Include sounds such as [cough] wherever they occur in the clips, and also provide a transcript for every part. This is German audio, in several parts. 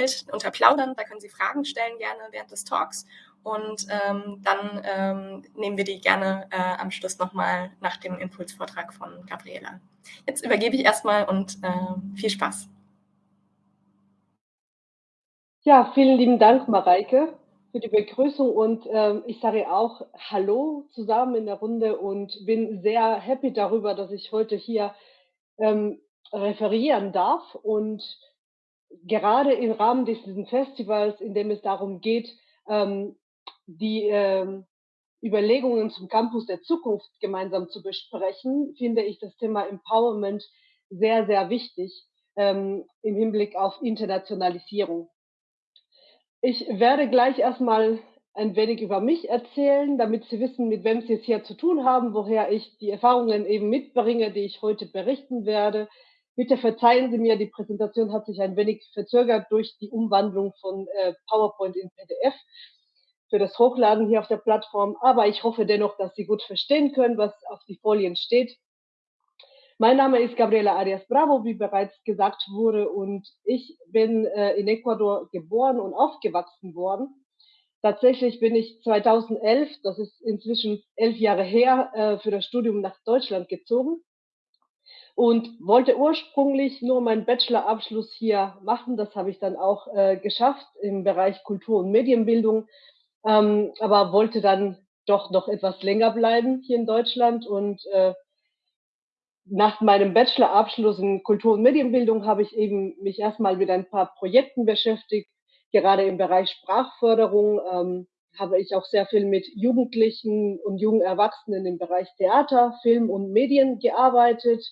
Umfeld unter Plaudern. Da können Sie Fragen stellen gerne während des Talks. Und ähm, dann ähm, nehmen wir die gerne äh, am Schluss nochmal nach dem Impulsvortrag von Gabriela. Jetzt übergebe ich erstmal und äh, viel Spaß. Ja, vielen lieben Dank, Mareike, für die Begrüßung und ähm, ich sage auch Hallo zusammen in der Runde und bin sehr happy darüber, dass ich heute hier ähm, referieren darf und gerade im Rahmen dieses Festivals, in dem es darum geht, ähm, die ähm, Überlegungen zum Campus der Zukunft gemeinsam zu besprechen, finde ich das Thema Empowerment sehr, sehr wichtig ähm, im Hinblick auf Internationalisierung. Ich werde gleich erstmal ein wenig über mich erzählen, damit Sie wissen, mit wem Sie es hier zu tun haben, woher ich die Erfahrungen eben mitbringe, die ich heute berichten werde. Bitte verzeihen Sie mir, die Präsentation hat sich ein wenig verzögert durch die Umwandlung von äh, PowerPoint in PDF für das Hochladen hier auf der Plattform. Aber ich hoffe dennoch, dass Sie gut verstehen können, was auf die Folien steht. Mein Name ist Gabriela Arias Bravo, wie bereits gesagt wurde, und ich bin äh, in Ecuador geboren und aufgewachsen worden. Tatsächlich bin ich 2011, das ist inzwischen elf Jahre her, äh, für das Studium nach Deutschland gezogen und wollte ursprünglich nur meinen Bachelorabschluss hier machen. Das habe ich dann auch äh, geschafft im Bereich Kultur- und Medienbildung, ähm, aber wollte dann doch noch etwas länger bleiben hier in Deutschland und äh, nach meinem Bachelorabschluss in Kultur- und Medienbildung habe ich eben mich erstmal mit ein paar Projekten beschäftigt. Gerade im Bereich Sprachförderung ähm, habe ich auch sehr viel mit Jugendlichen und jungen Erwachsenen im Bereich Theater, Film und Medien gearbeitet.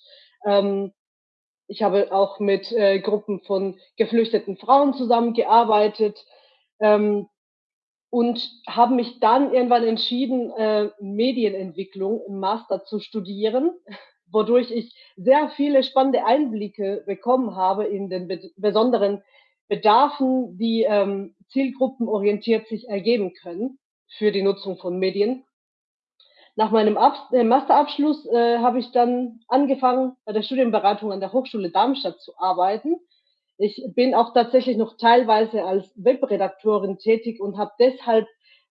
Ähm, ich habe auch mit äh, Gruppen von geflüchteten Frauen zusammengearbeitet ähm, und habe mich dann irgendwann entschieden, äh, Medienentwicklung im Master zu studieren [laughs] wodurch ich sehr viele spannende Einblicke bekommen habe in den be besonderen Bedarfen, die ähm, zielgruppenorientiert sich ergeben können für die Nutzung von Medien. Nach meinem Ab äh, Masterabschluss äh, habe ich dann angefangen, bei der Studienberatung an der Hochschule Darmstadt zu arbeiten. Ich bin auch tatsächlich noch teilweise als Webredaktorin tätig und habe deshalb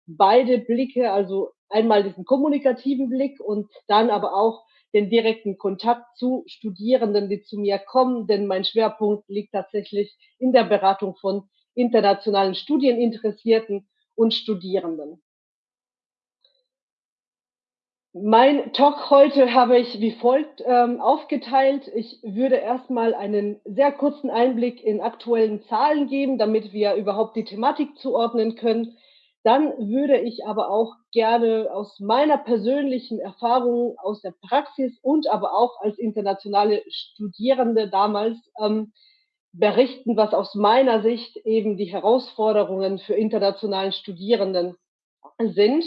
beide Blicke, also einmal diesen kommunikativen Blick und dann aber auch den direkten Kontakt zu Studierenden, die zu mir kommen, denn mein Schwerpunkt liegt tatsächlich in der Beratung von internationalen Studieninteressierten und Studierenden. Mein Talk heute habe ich wie folgt ähm, aufgeteilt. Ich würde erstmal einen sehr kurzen Einblick in aktuellen Zahlen geben, damit wir überhaupt die Thematik zuordnen können. Dann würde ich aber auch gerne aus meiner persönlichen Erfahrung aus der Praxis und aber auch als internationale Studierende damals ähm, berichten, was aus meiner Sicht eben die Herausforderungen für internationalen Studierenden sind.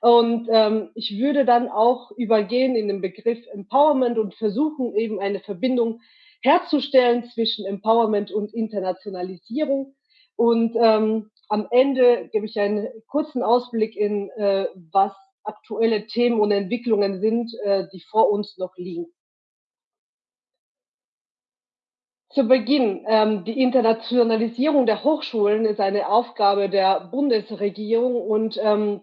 Und ähm, ich würde dann auch übergehen in den Begriff Empowerment und versuchen eben eine Verbindung herzustellen zwischen Empowerment und Internationalisierung. Und ähm, am Ende gebe ich einen kurzen Ausblick in, äh, was aktuelle Themen und Entwicklungen sind, äh, die vor uns noch liegen. Zu Beginn, ähm, die Internationalisierung der Hochschulen ist eine Aufgabe der Bundesregierung und ähm,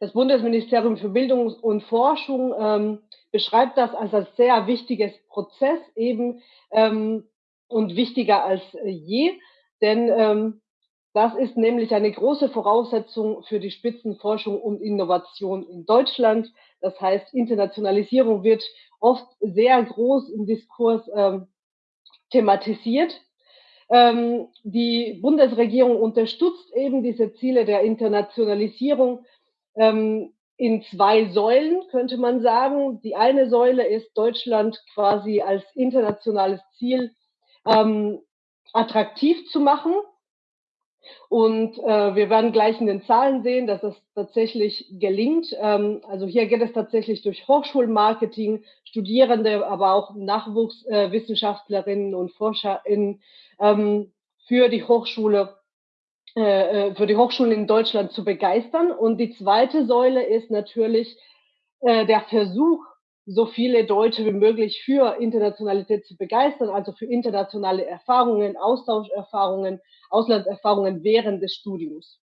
das Bundesministerium für Bildung und Forschung ähm, beschreibt das als ein sehr wichtiges Prozess eben ähm, und wichtiger als je, denn ähm, das ist nämlich eine große Voraussetzung für die Spitzenforschung und Innovation in Deutschland. Das heißt, Internationalisierung wird oft sehr groß im Diskurs ähm, thematisiert. Ähm, die Bundesregierung unterstützt eben diese Ziele der Internationalisierung ähm, in zwei Säulen, könnte man sagen. Die eine Säule ist Deutschland quasi als internationales Ziel ähm, attraktiv zu machen und äh, wir werden gleich in den Zahlen sehen, dass es tatsächlich gelingt. Ähm, also hier geht es tatsächlich durch Hochschulmarketing, Studierende, aber auch Nachwuchswissenschaftlerinnen äh, und ForscherInnen ähm, für die Hochschule, äh, äh, für die Hochschulen in Deutschland zu begeistern. Und die zweite Säule ist natürlich äh, der Versuch, so viele Deutsche wie möglich für Internationalität zu begeistern, also für internationale Erfahrungen, Austauscherfahrungen, Auslandserfahrungen während des Studiums.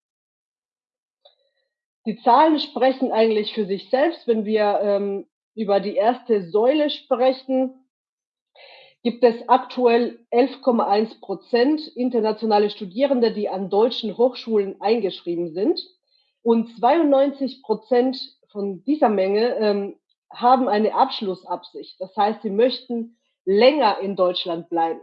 Die Zahlen sprechen eigentlich für sich selbst. Wenn wir ähm, über die erste Säule sprechen, gibt es aktuell 11,1 Prozent internationale Studierende, die an deutschen Hochschulen eingeschrieben sind. Und 92 Prozent von dieser Menge ähm, haben eine Abschlussabsicht. Das heißt, sie möchten länger in Deutschland bleiben.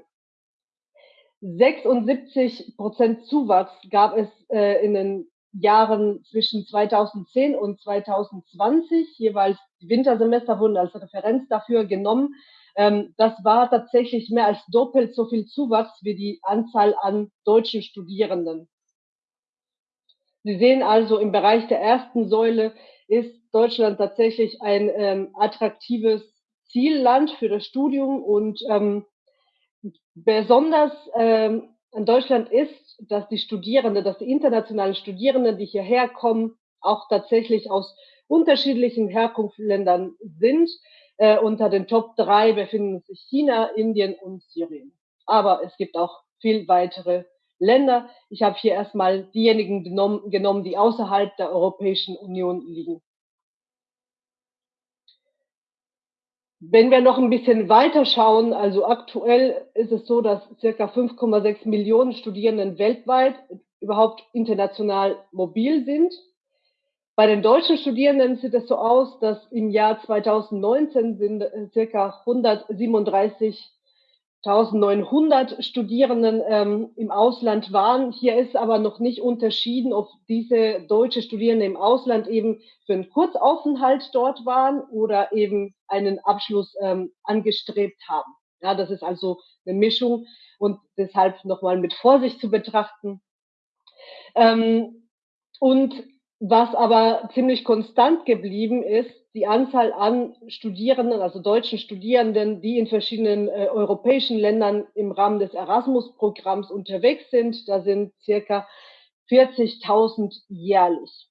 76 Prozent Zuwachs gab es äh, in den Jahren zwischen 2010 und 2020. Jeweils Wintersemester wurden als Referenz dafür genommen. Ähm, das war tatsächlich mehr als doppelt so viel Zuwachs wie die Anzahl an deutschen Studierenden. Sie sehen also, im Bereich der ersten Säule ist Deutschland tatsächlich ein ähm, attraktives Zielland für das Studium und ähm, besonders ähm, in Deutschland ist, dass die Studierenden, dass die internationalen Studierenden, die hierher kommen, auch tatsächlich aus unterschiedlichen Herkunftsländern sind. Äh, unter den Top drei befinden sich China, Indien und Syrien. Aber es gibt auch viel weitere Länder. Ich habe hier erstmal diejenigen genommen, genommen, die außerhalb der Europäischen Union liegen. Wenn wir noch ein bisschen weiter schauen, also aktuell ist es so, dass circa 5,6 Millionen Studierenden weltweit überhaupt international mobil sind. Bei den deutschen Studierenden sieht es so aus, dass im Jahr 2019 sind äh, circa 137 1900 Studierenden ähm, im Ausland waren. Hier ist aber noch nicht unterschieden, ob diese deutsche Studierende im Ausland eben für einen Kurzaufenthalt dort waren oder eben einen Abschluss ähm, angestrebt haben. Ja, das ist also eine Mischung und deshalb nochmal mit Vorsicht zu betrachten. Ähm, und was aber ziemlich konstant geblieben ist, die Anzahl an Studierenden, also deutschen Studierenden, die in verschiedenen äh, europäischen Ländern im Rahmen des Erasmus-Programms unterwegs sind. Da sind circa 40.000 jährlich.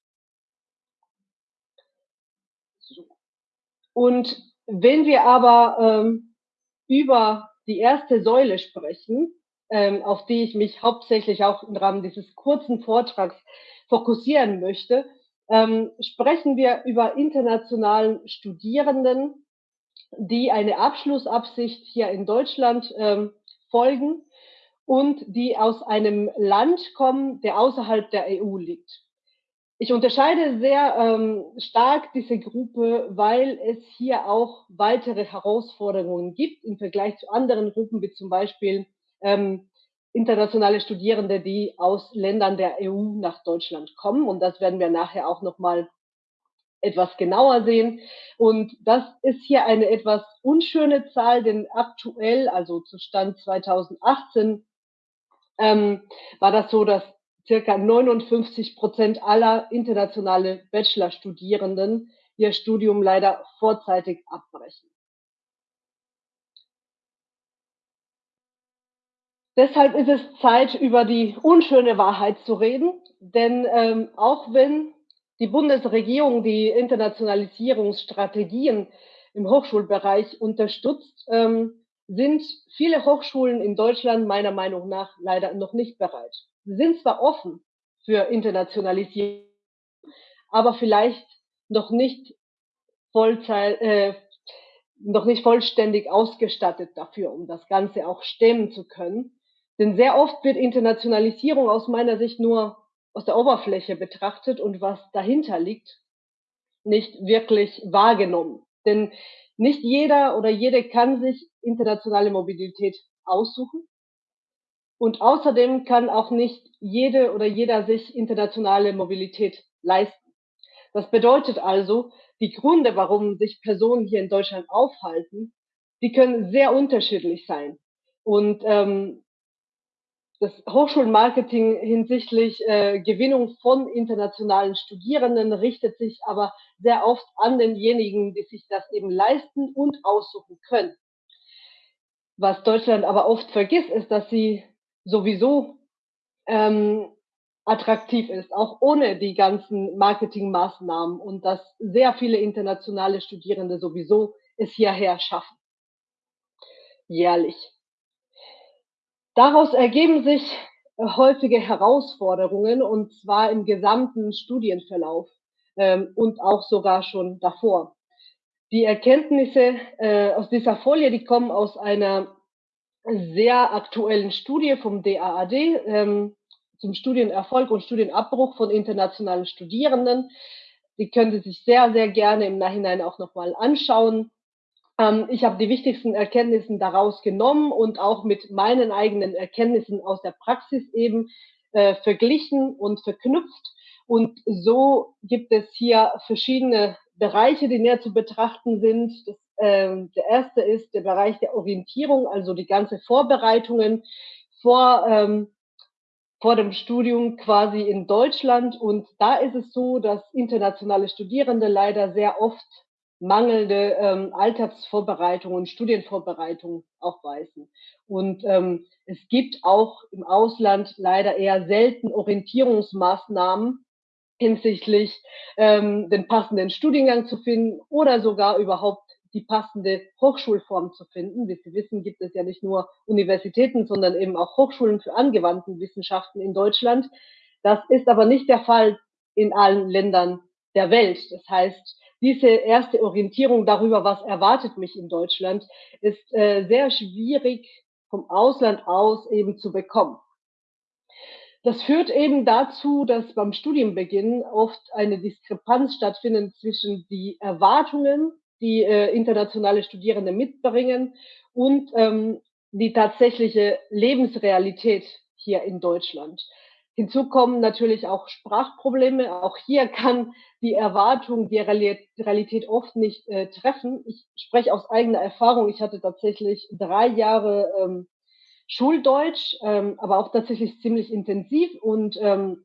Und wenn wir aber ähm, über die erste Säule sprechen, ähm, auf die ich mich hauptsächlich auch im Rahmen dieses kurzen Vortrags fokussieren möchte, ähm, sprechen wir über internationalen Studierenden, die eine Abschlussabsicht hier in Deutschland ähm, folgen und die aus einem Land kommen, der außerhalb der EU liegt. Ich unterscheide sehr ähm, stark diese Gruppe, weil es hier auch weitere Herausforderungen gibt im Vergleich zu anderen Gruppen, wie zum Beispiel ähm, internationale Studierende, die aus Ländern der EU nach Deutschland kommen. Und das werden wir nachher auch nochmal etwas genauer sehen. Und das ist hier eine etwas unschöne Zahl, denn aktuell, also zu Stand 2018, ähm, war das so, dass circa 59 Prozent aller internationale Bachelorstudierenden ihr Studium leider vorzeitig abbrechen. Deshalb ist es Zeit, über die unschöne Wahrheit zu reden, denn ähm, auch wenn die Bundesregierung die Internationalisierungsstrategien im Hochschulbereich unterstützt, ähm, sind viele Hochschulen in Deutschland meiner Meinung nach leider noch nicht bereit. Sie sind zwar offen für Internationalisierung, aber vielleicht noch nicht Vollzeit, äh, noch nicht vollständig ausgestattet dafür, um das Ganze auch stemmen zu können. Denn sehr oft wird Internationalisierung aus meiner Sicht nur aus der Oberfläche betrachtet und was dahinter liegt, nicht wirklich wahrgenommen. Denn nicht jeder oder jede kann sich internationale Mobilität aussuchen. Und außerdem kann auch nicht jede oder jeder sich internationale Mobilität leisten. Das bedeutet also, die Gründe, warum sich Personen hier in Deutschland aufhalten, die können sehr unterschiedlich sein. Und ähm, das Hochschulmarketing hinsichtlich äh, Gewinnung von internationalen Studierenden richtet sich aber sehr oft an denjenigen, die sich das eben leisten und aussuchen können. Was Deutschland aber oft vergisst, ist, dass sie sowieso ähm, attraktiv ist, auch ohne die ganzen Marketingmaßnahmen und dass sehr viele internationale Studierende sowieso es hierher schaffen. Jährlich. Daraus ergeben sich äh, häufige Herausforderungen und zwar im gesamten Studienverlauf ähm, und auch sogar schon davor. Die Erkenntnisse äh, aus dieser Folie, die kommen aus einer sehr aktuellen Studie vom DAAD ähm, zum Studienerfolg und Studienabbruch von internationalen Studierenden. Die können Sie sich sehr, sehr gerne im Nachhinein auch nochmal anschauen. Ähm, ich habe die wichtigsten Erkenntnisse daraus genommen und auch mit meinen eigenen Erkenntnissen aus der Praxis eben äh, verglichen und verknüpft. Und so gibt es hier verschiedene Bereiche, die näher zu betrachten sind. Das, äh, der erste ist der Bereich der Orientierung, also die ganze Vorbereitungen vor, ähm, vor dem Studium quasi in Deutschland. Und da ist es so, dass internationale Studierende leider sehr oft mangelnde ähm, Alltagsvorbereitung und Studienvorbereitung aufweisen. Und ähm, es gibt auch im Ausland leider eher selten Orientierungsmaßnahmen hinsichtlich ähm, den passenden Studiengang zu finden oder sogar überhaupt die passende Hochschulform zu finden. Wie Sie wissen, gibt es ja nicht nur Universitäten, sondern eben auch Hochschulen für angewandten Wissenschaften in Deutschland. Das ist aber nicht der Fall in allen Ländern der Welt. Das heißt, diese erste Orientierung darüber, was erwartet mich in Deutschland, ist äh, sehr schwierig vom Ausland aus eben zu bekommen. Das führt eben dazu, dass beim Studienbeginn oft eine Diskrepanz stattfindet zwischen die Erwartungen, die äh, internationale Studierende mitbringen und ähm, die tatsächliche Lebensrealität hier in Deutschland. Hinzu kommen natürlich auch Sprachprobleme. Auch hier kann die Erwartung die Realität oft nicht äh, treffen. Ich spreche aus eigener Erfahrung. Ich hatte tatsächlich drei Jahre ähm, Schuldeutsch, ähm, aber auch tatsächlich ziemlich intensiv und ähm,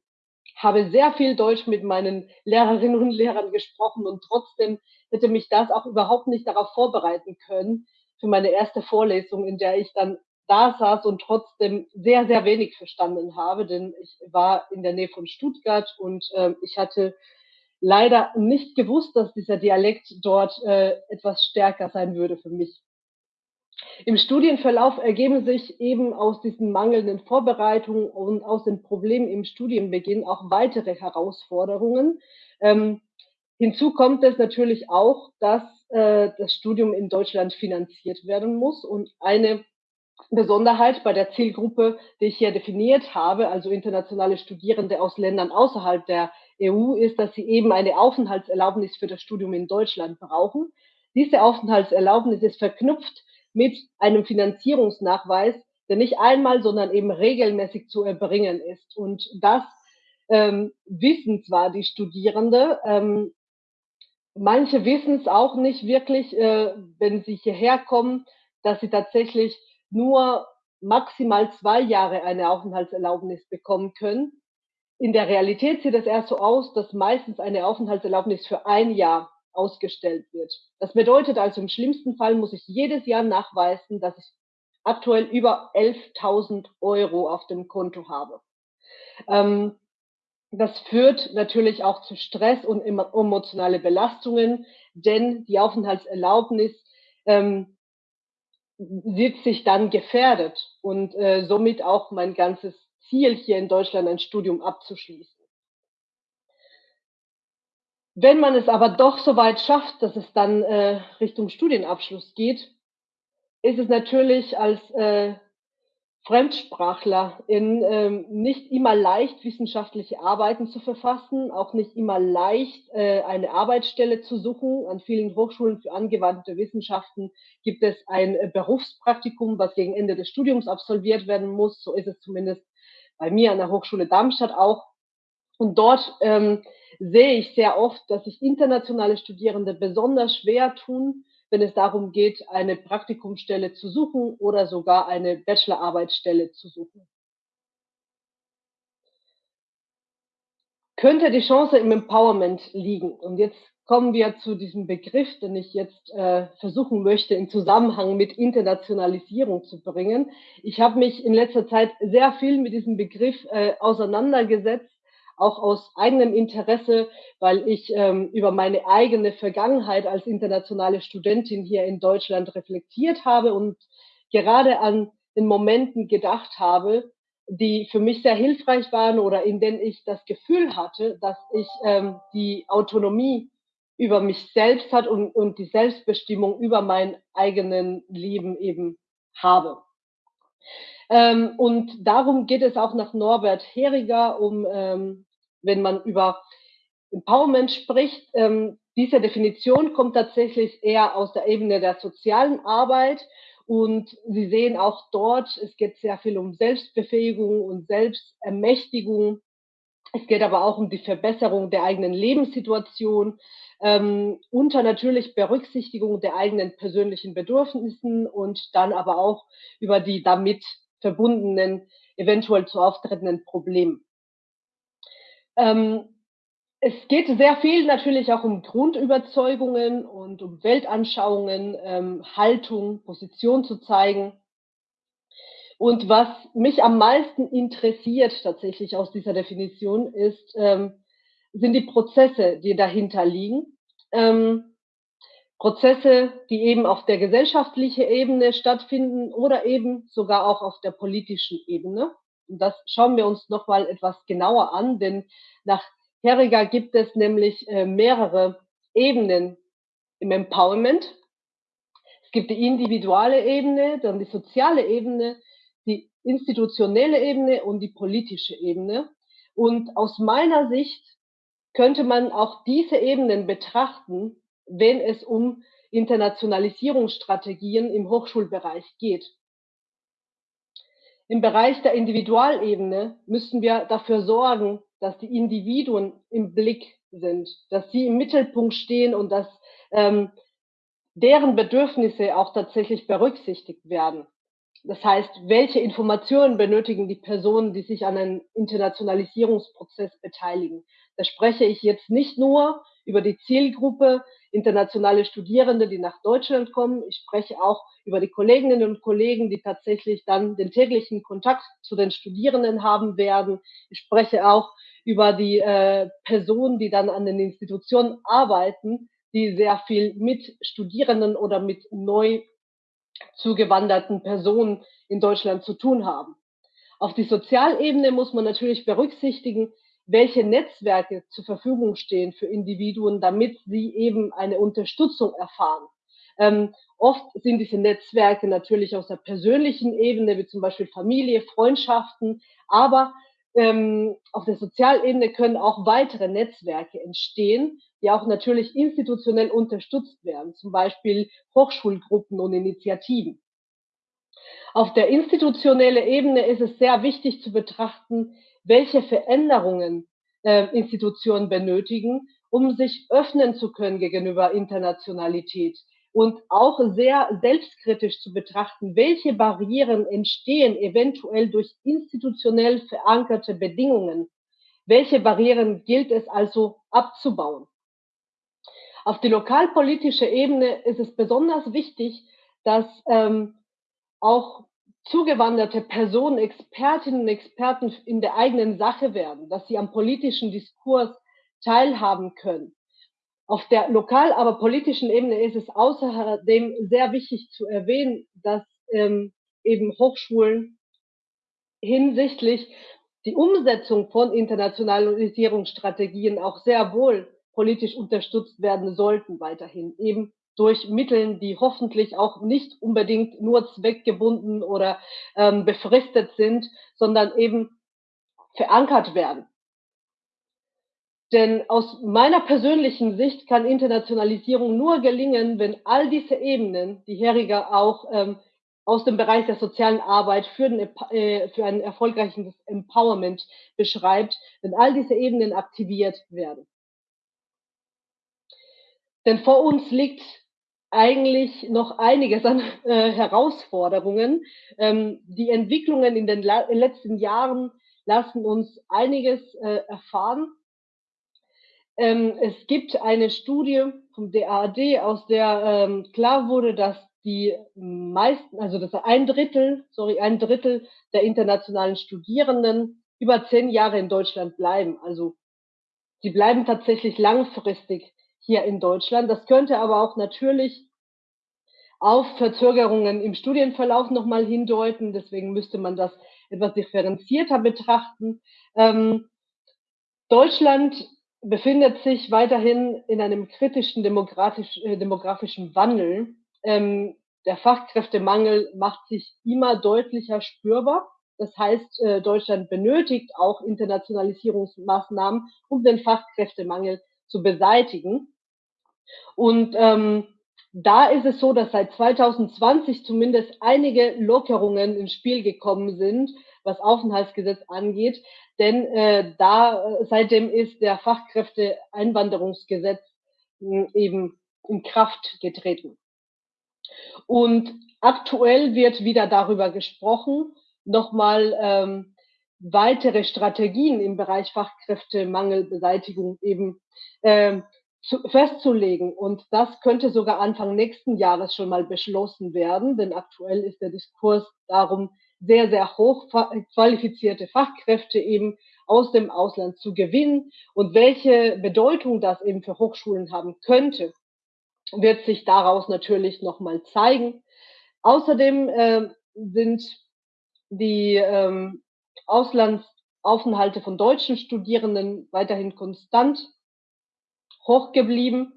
habe sehr viel Deutsch mit meinen Lehrerinnen und Lehrern gesprochen und trotzdem hätte mich das auch überhaupt nicht darauf vorbereiten können für meine erste Vorlesung, in der ich dann da saß und trotzdem sehr, sehr wenig verstanden habe, denn ich war in der Nähe von Stuttgart und äh, ich hatte leider nicht gewusst, dass dieser Dialekt dort äh, etwas stärker sein würde für mich. Im Studienverlauf ergeben sich eben aus diesen mangelnden Vorbereitungen und aus den Problemen im Studienbeginn auch weitere Herausforderungen. Ähm, hinzu kommt es natürlich auch, dass äh, das Studium in Deutschland finanziert werden muss und eine Besonderheit bei der Zielgruppe, die ich hier definiert habe, also internationale Studierende aus Ländern außerhalb der EU, ist, dass sie eben eine Aufenthaltserlaubnis für das Studium in Deutschland brauchen. Diese Aufenthaltserlaubnis ist verknüpft mit einem Finanzierungsnachweis, der nicht einmal, sondern eben regelmäßig zu erbringen ist. Und das ähm, wissen zwar die Studierende, ähm, manche wissen es auch nicht wirklich, äh, wenn sie hierher kommen, dass sie tatsächlich nur maximal zwei Jahre eine Aufenthaltserlaubnis bekommen können. In der Realität sieht es erst so aus, dass meistens eine Aufenthaltserlaubnis für ein Jahr ausgestellt wird. Das bedeutet also, im schlimmsten Fall muss ich jedes Jahr nachweisen, dass ich aktuell über 11.000 Euro auf dem Konto habe. Ähm, das führt natürlich auch zu Stress und emotionale Belastungen, denn die Aufenthaltserlaubnis ähm, sieht sich dann gefährdet und äh, somit auch mein ganzes Ziel hier in Deutschland ein Studium abzuschließen. Wenn man es aber doch so weit schafft, dass es dann äh, Richtung Studienabschluss geht, ist es natürlich als äh, Fremdsprachler in ähm, nicht immer leicht, wissenschaftliche Arbeiten zu verfassen, auch nicht immer leicht, äh, eine Arbeitsstelle zu suchen. An vielen Hochschulen für angewandte Wissenschaften gibt es ein äh, Berufspraktikum, was gegen Ende des Studiums absolviert werden muss. So ist es zumindest bei mir an der Hochschule Darmstadt auch. Und dort ähm, sehe ich sehr oft, dass sich internationale Studierende besonders schwer tun, wenn es darum geht, eine Praktikumsstelle zu suchen oder sogar eine Bachelorarbeitsstelle zu suchen. Könnte die Chance im Empowerment liegen? Und jetzt kommen wir zu diesem Begriff, den ich jetzt äh, versuchen möchte, in Zusammenhang mit Internationalisierung zu bringen. Ich habe mich in letzter Zeit sehr viel mit diesem Begriff äh, auseinandergesetzt, auch aus eigenem Interesse, weil ich ähm, über meine eigene Vergangenheit als internationale Studentin hier in Deutschland reflektiert habe und gerade an den Momenten gedacht habe, die für mich sehr hilfreich waren oder in denen ich das Gefühl hatte, dass ich ähm, die Autonomie über mich selbst hat und, und die Selbstbestimmung über mein eigenen Leben eben habe. Ähm, und darum geht es auch nach Norbert Heriger, um, ähm, wenn man über Empowerment spricht, ähm, diese Definition kommt tatsächlich eher aus der Ebene der sozialen Arbeit und Sie sehen auch dort, es geht sehr viel um Selbstbefähigung und Selbstermächtigung. Es geht aber auch um die Verbesserung der eigenen Lebenssituation, ähm, unter natürlich Berücksichtigung der eigenen persönlichen Bedürfnissen und dann aber auch über die damit verbundenen, eventuell zu auftretenden Probleme. Ähm, es geht sehr viel natürlich auch um Grundüberzeugungen und um Weltanschauungen, ähm, Haltung, Position zu zeigen. Und was mich am meisten interessiert tatsächlich aus dieser Definition ist, ähm, sind die Prozesse, die dahinter liegen. Ähm, Prozesse, die eben auf der gesellschaftlichen Ebene stattfinden oder eben sogar auch auf der politischen Ebene. Und das schauen wir uns nochmal etwas genauer an, denn nach Herriger gibt es nämlich äh, mehrere Ebenen im Empowerment. Es gibt die individuelle Ebene, dann die soziale Ebene, die institutionelle Ebene und die politische Ebene. Und aus meiner Sicht könnte man auch diese Ebenen betrachten, wenn es um Internationalisierungsstrategien im Hochschulbereich geht. Im Bereich der Individualebene müssen wir dafür sorgen, dass die Individuen im Blick sind, dass sie im Mittelpunkt stehen und dass ähm, deren Bedürfnisse auch tatsächlich berücksichtigt werden. Das heißt, welche Informationen benötigen die Personen, die sich an einem Internationalisierungsprozess beteiligen? Da spreche ich jetzt nicht nur über die Zielgruppe internationale Studierende, die nach Deutschland kommen. Ich spreche auch über die Kolleginnen und Kollegen, die tatsächlich dann den täglichen Kontakt zu den Studierenden haben werden. Ich spreche auch über die äh, Personen, die dann an den Institutionen arbeiten, die sehr viel mit Studierenden oder mit neu zugewanderten Personen in Deutschland zu tun haben. Auf die Sozialebene muss man natürlich berücksichtigen, welche Netzwerke zur Verfügung stehen für Individuen, damit sie eben eine Unterstützung erfahren. Ähm, oft sind diese Netzwerke natürlich aus der persönlichen Ebene, wie zum Beispiel Familie, Freundschaften, aber ähm, auf der Sozialebene können auch weitere Netzwerke entstehen, die auch natürlich institutionell unterstützt werden, zum Beispiel Hochschulgruppen und Initiativen. Auf der institutionellen Ebene ist es sehr wichtig zu betrachten, welche Veränderungen äh, Institutionen benötigen, um sich öffnen zu können gegenüber Internationalität und auch sehr selbstkritisch zu betrachten, welche Barrieren entstehen eventuell durch institutionell verankerte Bedingungen. Welche Barrieren gilt es also abzubauen? Auf die lokalpolitische Ebene ist es besonders wichtig, dass ähm, auch zugewanderte Personen Expertinnen und Experten in der eigenen Sache werden, dass sie am politischen Diskurs teilhaben können. Auf der lokal, aber politischen Ebene ist es außerdem sehr wichtig zu erwähnen, dass ähm, eben Hochschulen hinsichtlich die Umsetzung von Internationalisierungsstrategien auch sehr wohl politisch unterstützt werden sollten weiterhin. Eben durch Mitteln, die hoffentlich auch nicht unbedingt nur zweckgebunden oder ähm, befristet sind, sondern eben verankert werden. Denn aus meiner persönlichen Sicht kann Internationalisierung nur gelingen, wenn all diese Ebenen, die Heriger auch ähm, aus dem Bereich der sozialen Arbeit für, den, äh, für ein erfolgreiches Empowerment beschreibt, wenn all diese Ebenen aktiviert werden. Denn vor uns liegt eigentlich noch einiges an äh, Herausforderungen. Ähm, die Entwicklungen in den letzten Jahren lassen uns einiges äh, erfahren. Ähm, es gibt eine Studie vom DAAD, aus der ähm, klar wurde, dass die meisten, also dass ein Drittel, sorry, ein Drittel der internationalen Studierenden über zehn Jahre in Deutschland bleiben. Also sie bleiben tatsächlich langfristig hier in Deutschland. Das könnte aber auch natürlich auf Verzögerungen im Studienverlauf nochmal hindeuten. Deswegen müsste man das etwas differenzierter betrachten. Ähm, Deutschland befindet sich weiterhin in einem kritischen demografisch, äh, demografischen Wandel. Ähm, der Fachkräftemangel macht sich immer deutlicher spürbar. Das heißt, äh, Deutschland benötigt auch Internationalisierungsmaßnahmen, um den Fachkräftemangel zu beseitigen. Und ähm, da ist es so, dass seit 2020 zumindest einige Lockerungen ins Spiel gekommen sind, was Aufenthaltsgesetz angeht. Denn äh, da äh, seitdem ist der Fachkräfteeinwanderungsgesetz äh, eben in Kraft getreten. Und aktuell wird wieder darüber gesprochen, nochmal ähm, weitere Strategien im Bereich Fachkräftemangelbeseitigung eben ähm, zu, festzulegen. Und das könnte sogar Anfang nächsten Jahres schon mal beschlossen werden, denn aktuell ist der Diskurs darum, sehr, sehr hoch qualifizierte Fachkräfte eben aus dem Ausland zu gewinnen und welche Bedeutung das eben für Hochschulen haben könnte, wird sich daraus natürlich nochmal zeigen. Außerdem äh, sind die ähm, Auslandsaufenthalte von deutschen Studierenden weiterhin konstant hoch geblieben.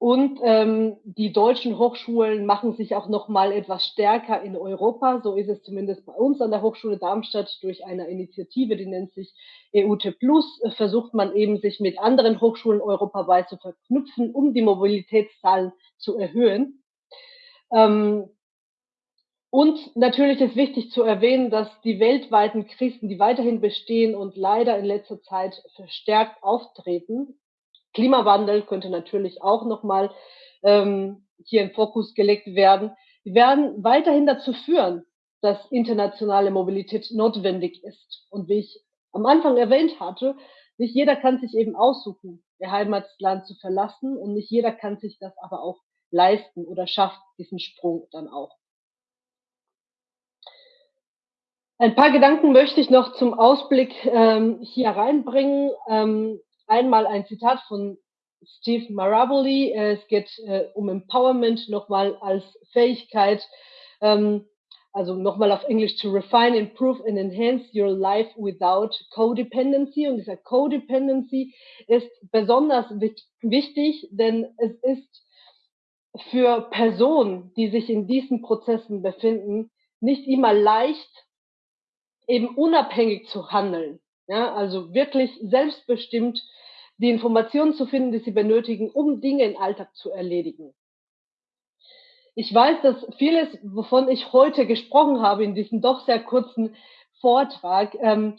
Und ähm, die deutschen Hochschulen machen sich auch noch mal etwas stärker in Europa. So ist es zumindest bei uns an der Hochschule Darmstadt durch eine Initiative, die nennt sich EUT Plus, versucht man eben sich mit anderen Hochschulen europaweit zu verknüpfen, um die Mobilitätszahlen zu erhöhen. Ähm, und natürlich ist wichtig zu erwähnen, dass die weltweiten Krisen, die weiterhin bestehen und leider in letzter Zeit verstärkt auftreten, Klimawandel könnte natürlich auch nochmal ähm, hier in Fokus gelegt werden. Werden weiterhin dazu führen, dass internationale Mobilität notwendig ist. Und wie ich am Anfang erwähnt hatte, nicht jeder kann sich eben aussuchen, ihr Heimatland zu verlassen und nicht jeder kann sich das aber auch leisten oder schafft diesen Sprung dann auch. Ein paar Gedanken möchte ich noch zum Ausblick ähm, hier reinbringen. Ähm, einmal ein Zitat von Steve Maraboli. Äh, es geht äh, um Empowerment nochmal als Fähigkeit, ähm, also nochmal auf Englisch to refine, improve and enhance your life without codependency. Und dieser codependency ist besonders wichtig, denn es ist für Personen, die sich in diesen Prozessen befinden, nicht immer leicht, eben unabhängig zu handeln. Ja, also wirklich selbstbestimmt die Informationen zu finden, die sie benötigen, um Dinge im Alltag zu erledigen. Ich weiß, dass vieles, wovon ich heute gesprochen habe in diesem doch sehr kurzen Vortrag, ähm,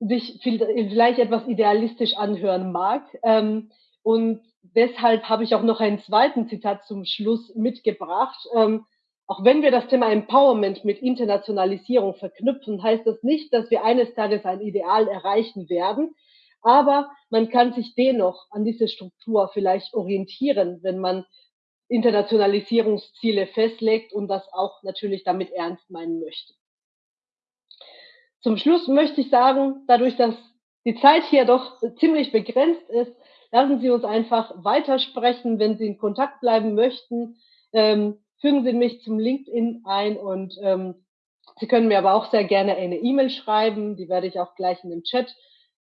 sich vielleicht etwas idealistisch anhören mag. Ähm, und deshalb habe ich auch noch einen zweiten Zitat zum Schluss mitgebracht. Ähm, auch wenn wir das Thema Empowerment mit Internationalisierung verknüpfen, heißt das nicht, dass wir eines Tages ein Ideal erreichen werden. Aber man kann sich dennoch an diese Struktur vielleicht orientieren, wenn man Internationalisierungsziele festlegt und das auch natürlich damit ernst meinen möchte. Zum Schluss möchte ich sagen, dadurch, dass die Zeit hier doch ziemlich begrenzt ist, lassen Sie uns einfach weitersprechen. Wenn Sie in Kontakt bleiben möchten, ähm, fügen Sie mich zum LinkedIn ein und ähm, Sie können mir aber auch sehr gerne eine E-Mail schreiben. Die werde ich auch gleich in dem Chat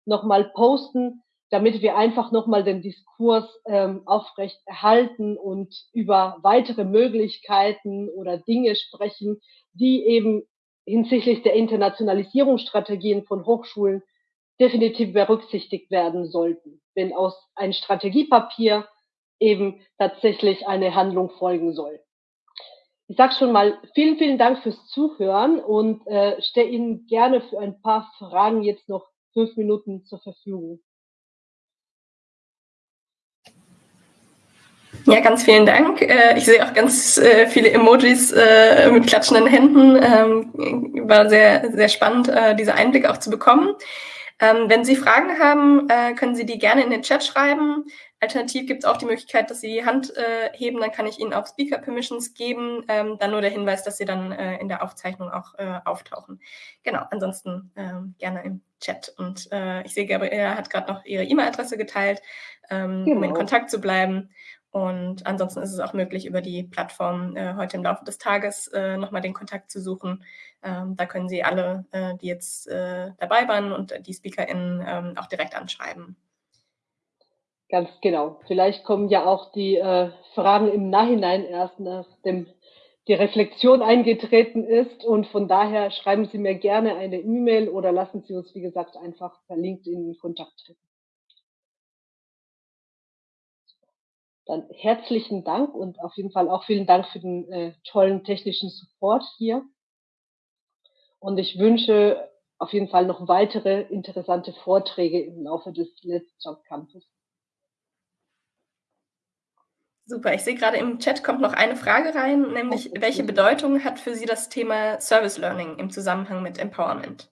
nochmal posten, damit wir einfach nochmal den Diskurs ähm, aufrecht erhalten und über weitere Möglichkeiten oder Dinge sprechen, die eben hinsichtlich der Internationalisierungsstrategien von Hochschulen definitiv berücksichtigt werden sollten, wenn aus ein Strategiepapier eben tatsächlich eine Handlung folgen soll. Ich sage schon mal vielen, vielen Dank fürs Zuhören und äh, stelle Ihnen gerne für ein paar Fragen jetzt noch fünf Minuten zur Verfügung. Ja, ganz vielen Dank. Äh, ich sehe auch ganz äh, viele Emojis äh, mit klatschenden Händen. Ähm, war sehr, sehr spannend, diese Einblicke auch zu bekommen. Ähm, wenn Sie Fragen haben, können Sie die gerne in den Chat schreiben. Alternativ gibt es auch die Möglichkeit, dass Sie die Hand äh, heben, dann kann ich Ihnen auch Speaker Permissions geben. Ähm, dann nur der Hinweis, dass Sie dann äh, in der Aufzeichnung auch äh, auftauchen. Genau, ansonsten ähm, gerne im Chat. Und äh, ich sehe, Gabriela hat gerade noch ihre E-Mail-Adresse geteilt, ähm, genau. um in genau. Kontakt zu bleiben. Und ansonsten ist es auch möglich, über die Plattform äh, heute im Laufe des Tages äh, nochmal den Kontakt zu suchen. Ähm, da können Sie alle, äh, die jetzt äh, dabei waren und die SpeakerInnen ähm, auch direkt anschreiben. Ganz genau. Vielleicht kommen ja auch die äh, Fragen im Nachhinein erst, nachdem die Reflexion eingetreten ist. Und von daher schreiben Sie mir gerne eine E-Mail oder lassen Sie uns, wie gesagt, einfach per LinkedIn in Kontakt treten. Dann herzlichen Dank und auf jeden Fall auch vielen Dank für den äh, tollen technischen Support hier. Und ich wünsche auf jeden Fall noch weitere interessante Vorträge im Laufe des Let's Campus. Super, ich sehe gerade im Chat kommt noch eine Frage rein, nämlich welche Bedeutung hat für Sie das Thema Service Learning im Zusammenhang mit Empowerment?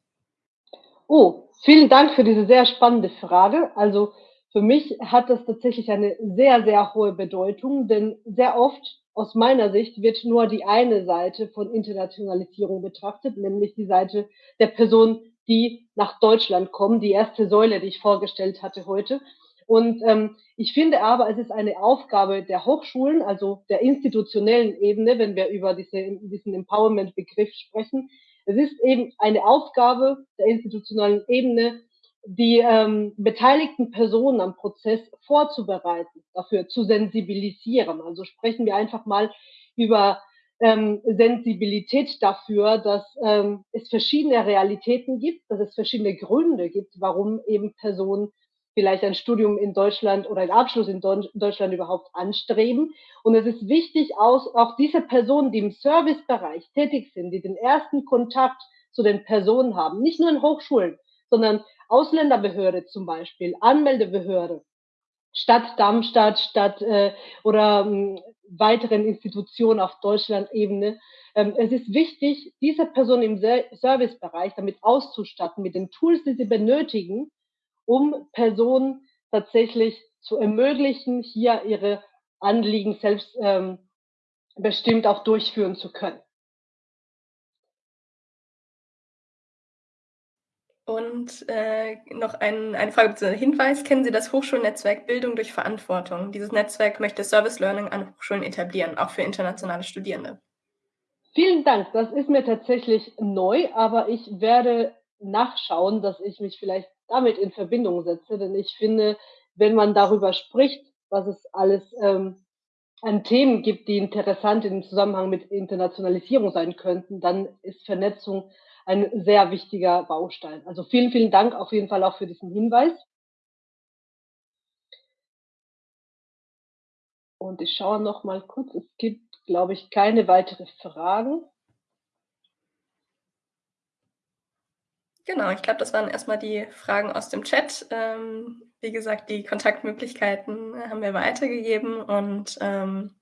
Oh, vielen Dank für diese sehr spannende Frage. Also für mich hat das tatsächlich eine sehr, sehr hohe Bedeutung, denn sehr oft aus meiner Sicht wird nur die eine Seite von Internationalisierung betrachtet, nämlich die Seite der Person, die nach Deutschland kommen, die erste Säule, die ich vorgestellt hatte heute. Und ähm, ich finde aber, es ist eine Aufgabe der Hochschulen, also der institutionellen Ebene, wenn wir über diese, diesen Empowerment-Begriff sprechen. Es ist eben eine Aufgabe der institutionellen Ebene, die ähm, beteiligten Personen am Prozess vorzubereiten, dafür zu sensibilisieren. Also sprechen wir einfach mal über ähm, Sensibilität dafür, dass ähm, es verschiedene Realitäten gibt, dass es verschiedene Gründe gibt, warum eben Personen vielleicht ein Studium in Deutschland oder einen Abschluss in Deutschland überhaupt anstreben. Und es ist wichtig, auch diese Personen, die im Servicebereich tätig sind, die den ersten Kontakt zu den Personen haben, nicht nur in Hochschulen, sondern Ausländerbehörde zum Beispiel, Anmeldebehörde, Stadt Darmstadt, Stadt äh, oder ähm, weiteren Institutionen auf Deutschland-Ebene. Ähm, es ist wichtig, diese Person im Servicebereich damit auszustatten, mit den Tools, die sie benötigen, um Personen tatsächlich zu ermöglichen, hier ihre Anliegen selbst ähm, bestimmt auch durchführen zu können. Und äh, noch ein, eine Frage bzw. Hinweis. Kennen Sie das Hochschulnetzwerk Bildung durch Verantwortung? Dieses Netzwerk möchte Service Learning an Hochschulen etablieren, auch für internationale Studierende. Vielen Dank. Das ist mir tatsächlich neu, aber ich werde nachschauen, dass ich mich vielleicht damit in Verbindung setze, denn ich finde, wenn man darüber spricht, was es alles ähm, an Themen gibt, die interessant im Zusammenhang mit Internationalisierung sein könnten, dann ist Vernetzung ein sehr wichtiger Baustein. Also vielen, vielen Dank auf jeden Fall auch für diesen Hinweis. Und ich schaue noch mal kurz. Es gibt, glaube ich, keine weiteren Fragen. Genau, ich glaube, das waren erstmal die Fragen aus dem Chat. Ähm, wie gesagt, die Kontaktmöglichkeiten haben wir weitergegeben und ähm,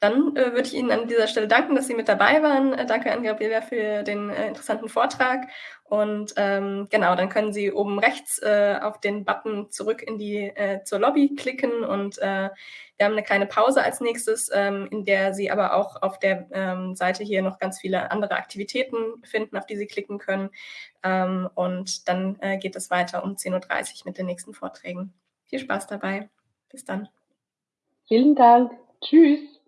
dann äh, würde ich Ihnen an dieser Stelle danken, dass Sie mit dabei waren. Äh, danke an Gabriela für den äh, interessanten Vortrag. Und ähm, genau, dann können Sie oben rechts äh, auf den Button zurück in die äh, zur Lobby klicken und äh, wir haben eine kleine Pause als nächstes, ähm, in der Sie aber auch auf der ähm, Seite hier noch ganz viele andere Aktivitäten finden, auf die Sie klicken können. Ähm, und dann äh, geht es weiter um 10.30 Uhr mit den nächsten Vorträgen. Viel Spaß dabei. Bis dann. Vielen Dank. Tschüss.